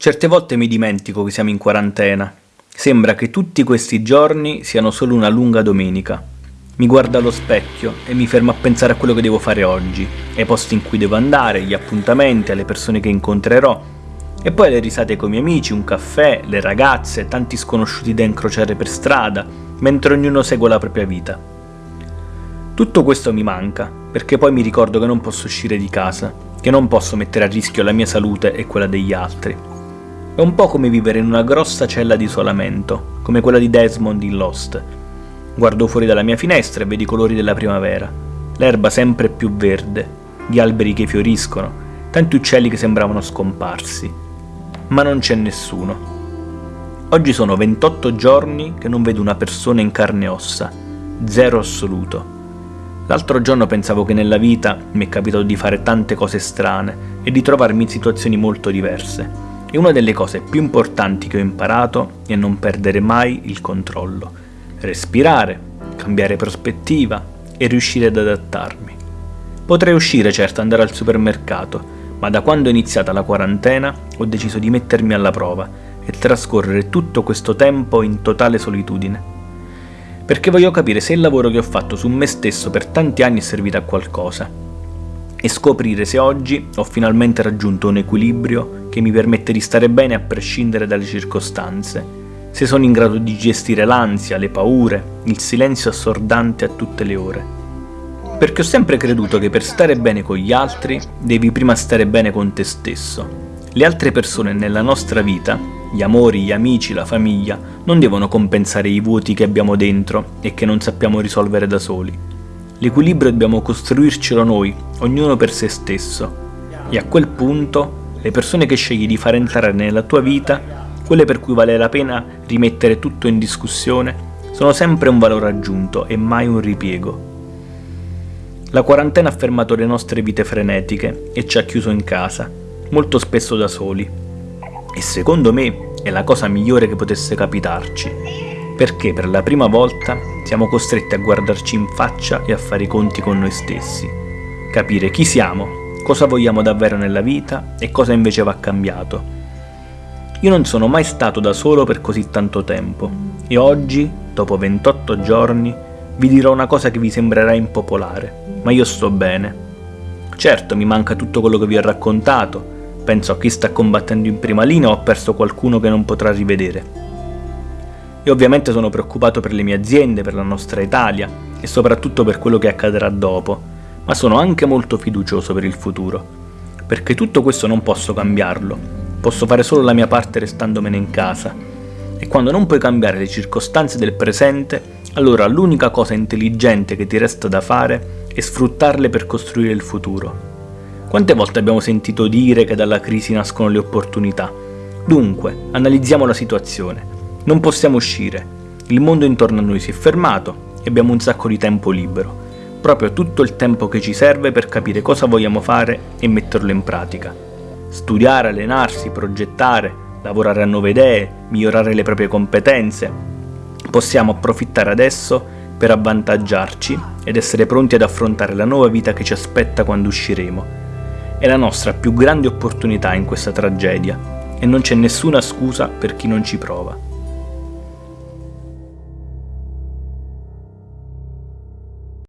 Certe volte mi dimentico che siamo in quarantena. Sembra che tutti questi giorni siano solo una lunga domenica. Mi guardo allo specchio e mi fermo a pensare a quello che devo fare oggi, ai posti in cui devo andare, gli appuntamenti, alle persone che incontrerò, e poi le risate con i miei amici, un caffè, le ragazze, tanti sconosciuti da incrociare per strada, mentre ognuno segue la propria vita. Tutto questo mi manca, perché poi mi ricordo che non posso uscire di casa, che non posso mettere a rischio la mia salute e quella degli altri. È un po' come vivere in una grossa cella di isolamento, come quella di Desmond in Lost. Guardo fuori dalla mia finestra e vedo i colori della primavera, l'erba sempre più verde, gli alberi che fioriscono, tanti uccelli che sembravano scomparsi. Ma non c'è nessuno. Oggi sono 28 giorni che non vedo una persona in carne e ossa, zero assoluto. L'altro giorno pensavo che nella vita mi è capitato di fare tante cose strane e di trovarmi in situazioni molto diverse e una delle cose più importanti che ho imparato è non perdere mai il controllo, respirare, cambiare prospettiva e riuscire ad adattarmi. Potrei uscire certo andare al supermercato, ma da quando è iniziata la quarantena ho deciso di mettermi alla prova e trascorrere tutto questo tempo in totale solitudine. Perché voglio capire se il lavoro che ho fatto su me stesso per tanti anni è servito a qualcosa e scoprire se oggi ho finalmente raggiunto un equilibrio che mi permette di stare bene a prescindere dalle circostanze, se sono in grado di gestire l'ansia, le paure, il silenzio assordante a tutte le ore. Perché ho sempre creduto che per stare bene con gli altri devi prima stare bene con te stesso. Le altre persone nella nostra vita, gli amori, gli amici, la famiglia, non devono compensare i vuoti che abbiamo dentro e che non sappiamo risolvere da soli L'equilibrio dobbiamo costruircelo noi, ognuno per se stesso. E a quel punto, le persone che scegli di far entrare nella tua vita, quelle per cui vale la pena rimettere tutto in discussione, sono sempre un valore aggiunto e mai un ripiego. La quarantena ha fermato le nostre vite frenetiche e ci ha chiuso in casa, molto spesso da soli. E secondo me è la cosa migliore che potesse capitarci, perché per la prima volta siamo costretti a guardarci in faccia e a fare i conti con noi stessi, capire chi siamo, cosa vogliamo davvero nella vita e cosa invece va cambiato. Io non sono mai stato da solo per così tanto tempo e oggi, dopo 28 giorni, vi dirò una cosa che vi sembrerà impopolare, ma io sto bene. Certo, mi manca tutto quello che vi ho raccontato, penso a chi sta combattendo in prima linea o ho perso qualcuno che non potrà rivedere e ovviamente sono preoccupato per le mie aziende, per la nostra Italia e soprattutto per quello che accadrà dopo, ma sono anche molto fiducioso per il futuro, perché tutto questo non posso cambiarlo, posso fare solo la mia parte restandomene in casa. E quando non puoi cambiare le circostanze del presente, allora l'unica cosa intelligente che ti resta da fare è sfruttarle per costruire il futuro. Quante volte abbiamo sentito dire che dalla crisi nascono le opportunità? Dunque, analizziamo la situazione. Non possiamo uscire, il mondo intorno a noi si è fermato e abbiamo un sacco di tempo libero, proprio tutto il tempo che ci serve per capire cosa vogliamo fare e metterlo in pratica. Studiare, allenarsi, progettare, lavorare a nuove idee, migliorare le proprie competenze. Possiamo approfittare adesso per avvantaggiarci ed essere pronti ad affrontare la nuova vita che ci aspetta quando usciremo. È la nostra più grande opportunità in questa tragedia e non c'è nessuna scusa per chi non ci prova.